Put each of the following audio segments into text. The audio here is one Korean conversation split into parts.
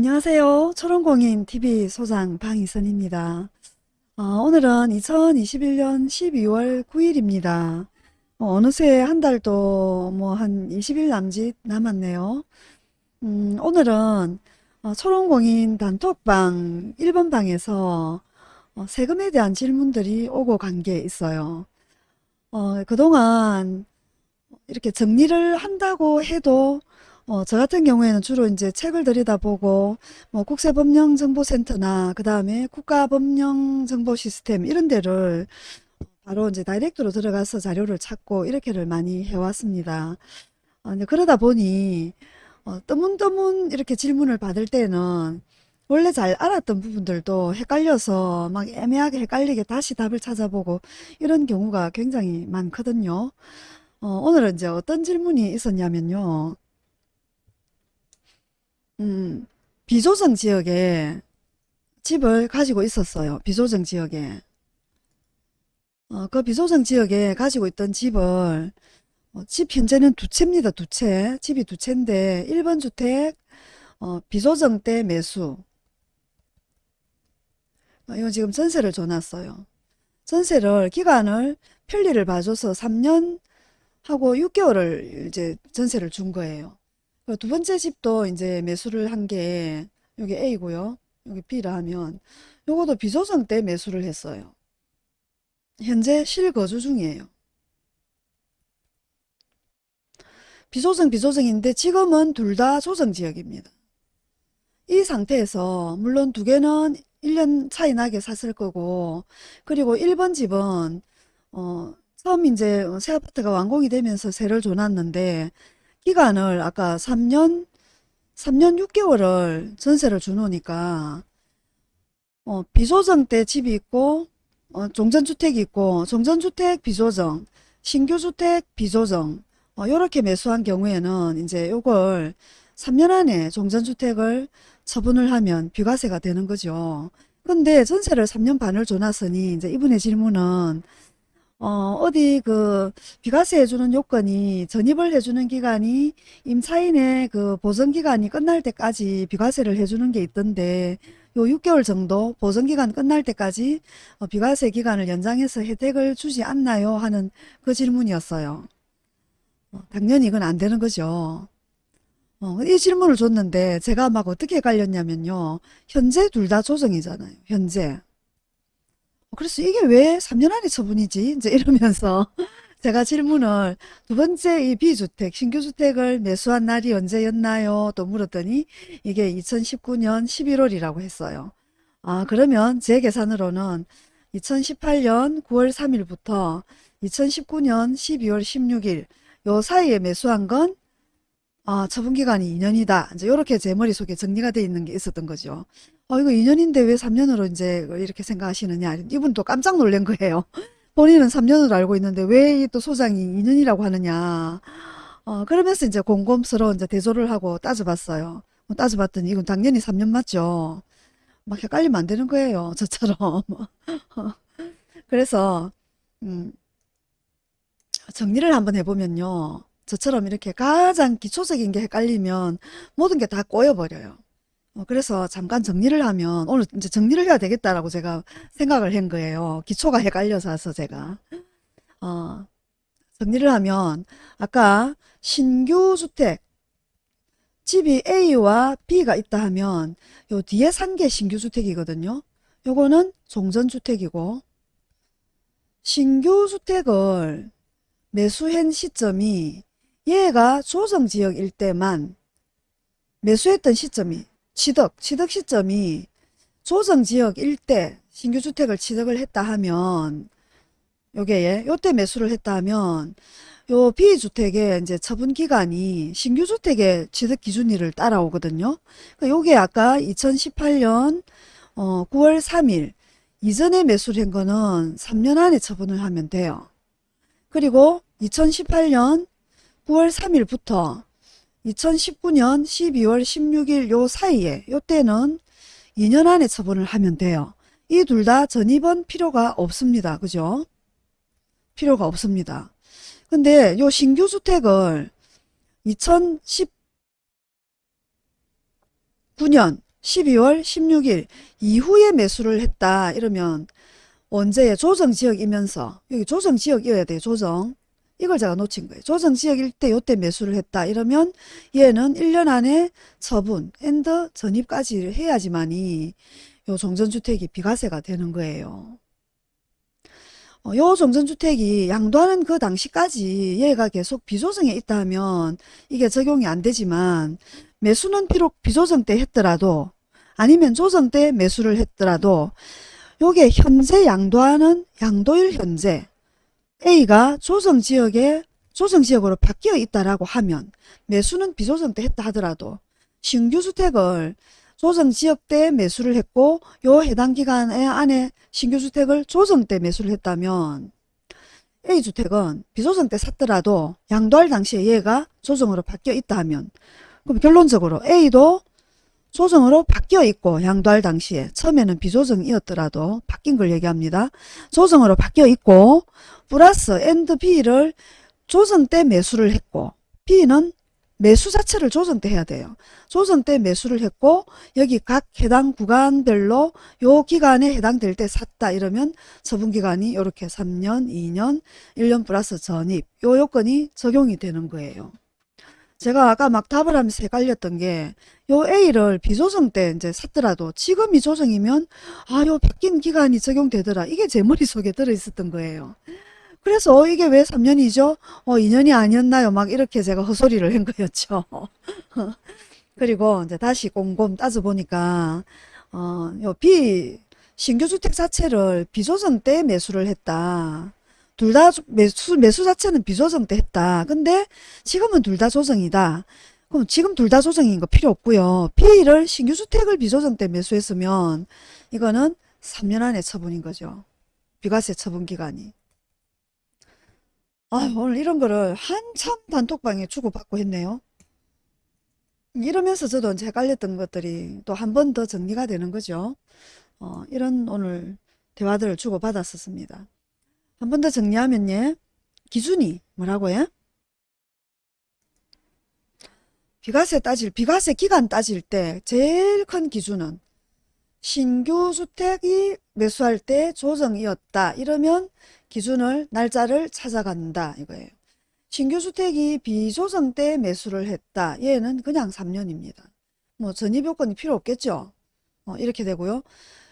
안녕하세요. 초롱공인TV 소장 방희선입니다. 어, 오늘은 2021년 12월 9일입니다. 어, 느새 한 달도 뭐 한 20일 남짓 남았네요. 음, 오늘은 어, 초롱공인 단톡방 1번 방에서 어, 세금에 대한 질문들이 오고 간 게 있어요. 어, 그동안 이렇게 정리를 한다고 해도 어, 저 같은 경우에는 주로 이제 책을 들여다보고 뭐 국세법령정보센터나 그 다음에 국가법령정보시스템 이런 데를 바로 이제 다이렉트로 들어가서 자료를 찾고 이렇게를 많이 해왔습니다. 어, 이제 그러다 보니 어, 뜨문뜨문 이렇게 질문을 받을 때는 원래 잘 알았던 부분들도 헷갈려서 막 애매하게 헷갈리게 다시 답을 찾아보고 이런 경우가 굉장히 많거든요. 어, 오늘은 이제 어떤 질문이 있었냐면요. 음, 비조정 지역에 집을 가지고 있었어요. 비조정 지역에. 어, 그 비조정 지역에 가지고 있던 집을 어, 집 현재는 두 채입니다. 두 채. 집이 두 채인데 1번 주택 어, 비조정 때 매수. 어, 이거 지금 전세를 줘놨어요. 전세를 기간을 편리를 봐줘서 3년 하고 6개월을 이제 전세를 준 거예요. 그두 번째 집도 이제 매수를 한 게 여기 A고요. 여기 B라 하면 요것도 비조정 때 매수를 했어요. 현재 실거주 중이에요. 비조정 비조정인데 지금은 둘 다 조정지역입니다. 이 상태에서 물론 두 개는 1년 차이 나게 샀을 거고 그리고 1번 집은 어 처음 이제 새 아파트가 완공이 되면서 세를 줘놨는데 기간을 아까 3년 3년 6개월을 전세를 주노니까 어, 비조정 때 집이 있고 어, 종전주택이 있고 종전주택 비조정 신규주택 비조정 어, 이렇게 매수한 경우에는 이제 요걸 3년 안에 종전주택을 처분을 하면 비과세가 되는 거죠. 근데 전세를 3년 반을 줘놨으니 이제 이분의 질문은 어, 어디 그 비과세 해주는 요건이 전입을 해주는 기간이 임차인의 그 보전기간이 끝날 때까지 비과세를 해주는 게 있던데 요 6개월 정도 보전기간 끝날 때까지 어, 비과세 기간을 연장해서 혜택을 주지 않나요? 하는 그 질문이었어요. 어, 당연히 이건 안 되는 거죠. 어, 이 질문을 줬는데 제가 막 어떻게 헷갈렸냐면요. 현재 둘 다 조정이잖아요. 현재. 그래서 이게 왜 3년 안에 처분이지? 이제 이러면서 제가 질문을 두 번째 이 비주택, 신규주택을 매수한 날이 언제였나요? 또 물었더니 이게 2019년 11월이라고 했어요. 아, 그러면 제 계산으로는 2018년 9월 3일부터 2019년 12월 16일 요 사이에 매수한 건 아, 처분기간이 2년이다. 이제 이렇게 제 머릿속에 정리가 돼 있는 게 있었던 거죠. 어, 이거 2년인데 왜 3년으로 이제 이렇게 생각하시느냐. 이분 또 깜짝 놀란 거예요. 본인은 3년으로 알고 있는데 왜 또 소장이 2년이라고 하느냐. 어, 그러면서 이제 곰곰스러운 이제 대조를 하고 따져봤어요. 뭐 따져봤더니 이건 당연히 3년 맞죠. 막 헷갈리면 안 되는 거예요. 저처럼. 그래서, 음, 정리를 한번 해보면요. 저처럼 이렇게 가장 기초적인 게 헷갈리면 모든 게 다 꼬여버려요. 어, 그래서 잠깐 정리를 하면 오늘 이제 정리를 해야 되겠다라고 제가 생각을 한 거예요. 기초가 헷갈려서 제가. 어, 정리를 하면 아까 신규 주택 집이 A와 B가 있다 하면 요 뒤에 산 게 신규 주택이거든요. 요거는 종전주택이고 신규 주택을 매수한 시점이 얘가 조정지역 일 때만 매수했던 시점이 취득, 취득 시점이 조정지역 일대 신규주택을 취득을 했다 하면 요게 요때 매수를 했다 하면 요 B주택의 이제 처분 기간이 신규주택의 취득 기준일을 따라오거든요. 그러니까 요게 아까 2018년 어 9월 3일 이전에 매수를 한 거는 3년 안에 처분을 하면 돼요. 그리고 2018년 9월 3일부터 2019년 12월 16일 요 사이에 요 때는 2년 안에 처분을 하면 돼요. 이 둘 다 전입은 필요가 없습니다. 그죠? 필요가 없습니다. 근데 요 신규 주택을 2019년 12월 16일 이후에 매수를 했다 이러면 언제에 조정지역이면서 여기 조정지역이어야 돼요. 조정. 이걸 제가 놓친 거예요. 조정지역일 때 요때 매수를 했다 이러면 얘는 1년 안에 처분, and, 전입까지 해야지만이 요 종전주택이 비과세가 되는 거예요. 어, 요 종전주택이 양도하는 그 당시까지 얘가 계속 비조정에 있다 하면 이게 적용이 안 되지만 매수는 비록 비조정 때 했더라도 아니면 조정 때 매수를 했더라도 요게 현재 양도하는 양도일 현재 A가 조정지역에 조정지역으로 바뀌어 있다라고 하면 매수는 비조정 때 했다 하더라도 신규 주택을 조정지역 때 매수를 했고 요 해당 기간 안에 신규 주택을 조정 때 매수를 했다면 A주택은 비조정 때 샀더라도 양도할 당시에 얘가 조정으로 바뀌어 있다 하면 그럼 결론적으로 A도 조정으로 바뀌어 있고 양도할 당시에 처음에는 비조정이었더라도 바뀐 걸 얘기합니다. 조정으로 바뀌어 있고 플러스 and B를 조정 때 매수를 했고 B는 매수 자체를 조정 때 해야 돼요. 조정 때 매수를 했고 여기 각 해당 구간별로 요 기간에 해당될 때 샀다 이러면 처분 기간이 이렇게 3년, 2년, 1년 플러스 전입 요 요건이 적용이 되는 거예요. 제가 아까 막 답을 하면서 헷갈렸던 게 요 A를 비조정 때 이제 샀더라도 지금이 조정이면 아 요 바뀐 기간이 적용되더라 이게 제 머릿속에 들어있었던 거예요. 그래서 어, 이게 왜 3년이죠? 어 2년이 아니었나요? 막 이렇게 제가 헛소리를 한 거였죠. 그리고 이제 다시 곰곰 따져보니까 어요 비 신규 주택 자체를 비조정 때 매수를 했다. 둘 다 매수, 매수 자체는 비조정 때 했다. 근데 지금은 둘 다 조정이다. 그럼 지금 둘 다 조정인 거 필요 없고요. B를 신규주택을 비조정 때 매수했으면 이거는 3년 안에 처분인 거죠. 비과세 처분 기간이. 아 오늘 이런 거를 한참 단톡방에 주고받고 했네요. 이러면서 저도 이제 헷갈렸던 것들이 또 한 번 더 정리가 되는 거죠. 어, 이런 오늘 대화들을 주고받았었습니다. 한 번 더 정리하면 예 기준이 뭐라고 요? 비과세 따질 비과세 기간 따질 때 제일 큰 기준은 신규 주택이 매수할 때 조정이었다 이러면 기준을 날짜를 찾아간다 이거예요. 신규 주택이 비조정 때 매수를 했다 얘는 그냥 3년입니다. 뭐 전입 요건이 필요 없겠죠. 어, 이렇게 되고요.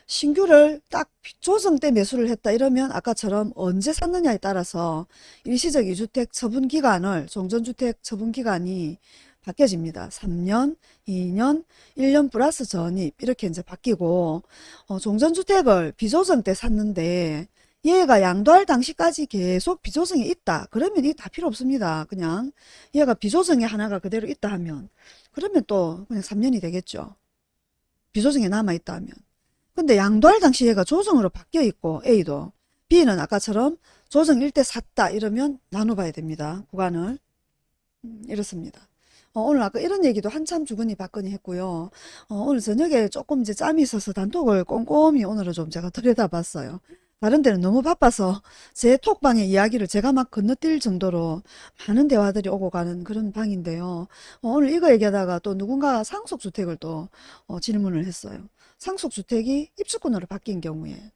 신규를 딱 조정 때 매수를 했다 이러면 아까처럼 언제 샀느냐에 따라서 일시적 2주택 처분 기간을 종전주택 처분 기간이 바뀌어집니다. 3년, 2년, 1년 플러스 전입 이렇게 이제 바뀌고 어, 종전주택을 비조정 때 샀는데 얘가 양도할 당시까지 계속 비조정에 있다. 그러면 이 다 필요 없습니다. 그냥 얘가 비조정에 하나가 그대로 있다 하면 그러면 또 그냥 3년이 되겠죠. 비조정에 남아있다 하면. 근데 양도할 당시 얘가 조정으로 바뀌어 있고 A도 B는 아까처럼 조정일 때 샀다 이러면 나눠봐야 됩니다. 구간을. 음, 이렇습니다. 어, 오늘 아까 이런 얘기도 한참 주거니 받거니 했고요. 어, 오늘 저녁에 조금 이제 짬이 있어서 단톡을 꼼꼼히 오늘은 좀 제가 들여다봤어요. 다른 데는 너무 바빠서 제 톡방의 이야기를 제가 막 건너뛸 정도로 많은 대화들이 오고 가는 그런 방인데요. 어, 오늘 이거 얘기하다가 또 누군가 상속주택을 또 어, 질문을 했어요. 상속주택이 입주권으로 바뀐 경우에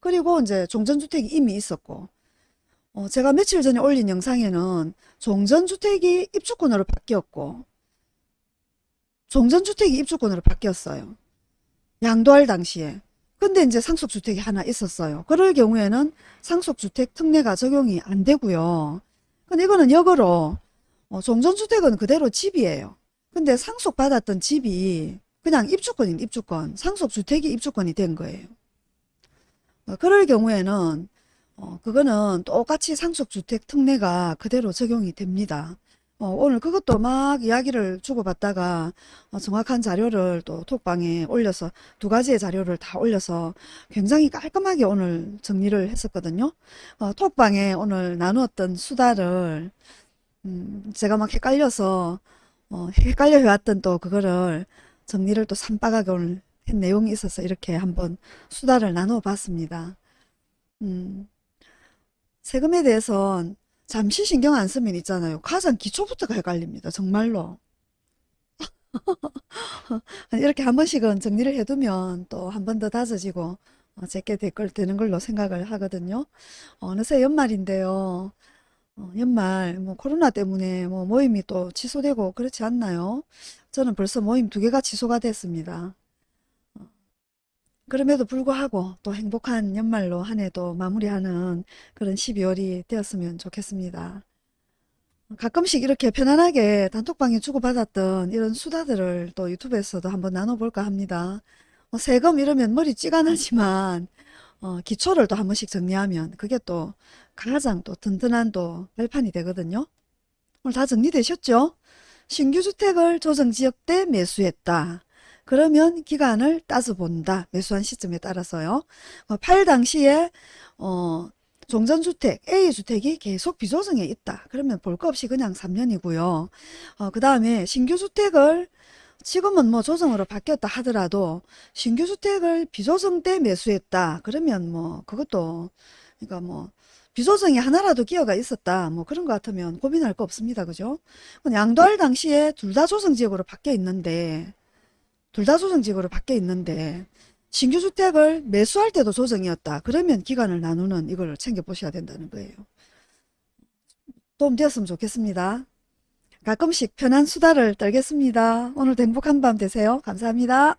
그리고 이제 종전주택이 이미 있었고 어, 제가 며칠 전에 올린 영상에는 종전주택이 입주권으로 바뀌었고 종전주택이 입주권으로 바뀌었어요. 양도할 당시에. 근데 이제 상속주택이 하나 있었어요. 그럴 경우에는 상속주택 특례가 적용이 안 되고요. 근데 이거는 역으로 어, 종전주택은 그대로 집이에요. 근데 상속받았던 집이 그냥 입주권인 입주권, 상속주택이 입주권이 된 거예요. 어, 그럴 경우에는 어, 그거는 똑같이 상속주택 특례가 그대로 적용이 됩니다. 어, 오늘 그것도 막 이야기를 주고받다가 어, 정확한 자료를 또 톡방에 올려서 두 가지의 자료를 다 올려서 굉장히 깔끔하게 오늘 정리를 했었거든요. 어, 톡방에 오늘 나누었던 수다를 음, 제가 막 헷갈려서 어, 헷갈려 해왔던 또 그거를 정리를 또 산박하게 오늘 한 내용이 있어서 이렇게 한번 수다를 나눠 봤습니다. 음. 세금에 대해선 잠시 신경 안 쓰면 있잖아요. 가장 기초부터가 헷갈립니다. 정말로. 이렇게 한 번씩은 정리를 해두면 또 한 번 더 다져지고 어, 제게 될걸 되는 걸로 생각을 하거든요. 어느새 연말인데요. 어, 연말 뭐 코로나 때문에 뭐 모임이 또 취소되고 그렇지 않나요? 저는 벌써 모임 두 개가 취소가 됐습니다. 그럼에도 불구하고 또 행복한 연말로 한 해도 마무리하는 그런 12월이 되었으면 좋겠습니다. 가끔씩 이렇게 편안하게 단톡방에 주고받았던 이런 수다들을 또 유튜브에서도 한번 나눠볼까 합니다. 뭐 세금 이러면 머리 찌가 나지만 어, 기초를 또 한 번씩 정리하면 그게 또 가장 또 든든한 또 발판이 되거든요. 오늘 다 정리되셨죠? 신규 주택을 조정지역 때 매수했다. 그러면 기간을 따져본다. 매수한 시점에 따라서요. 어, 팔 당시에 어, 종전주택, A주택이 계속 비조정에 있다. 그러면 볼 거 없이 그냥 3년이고요. 어, 그 다음에 신규주택을 지금은 뭐 조정으로 바뀌었다 하더라도 신규주택을 비조정 때 매수했다. 그러면 뭐 그것도 그러니까 뭐 비조정이 하나라도 기여가 있었다. 뭐 그런 것 같으면 고민할 거 없습니다. 그죠? 양도할 당시에 둘 다 조정지역으로 바뀌어 있는데 둘 다 조정지역으로 바뀌어 있는데 신규 주택을 매수할 때도 조정이었다. 그러면 기간을 나누는 이걸 챙겨보셔야 된다는 거예요. 도움 되었으면 좋겠습니다. 가끔씩 편한 수다를 떨겠습니다. 오늘도 행복한 밤 되세요. 감사합니다.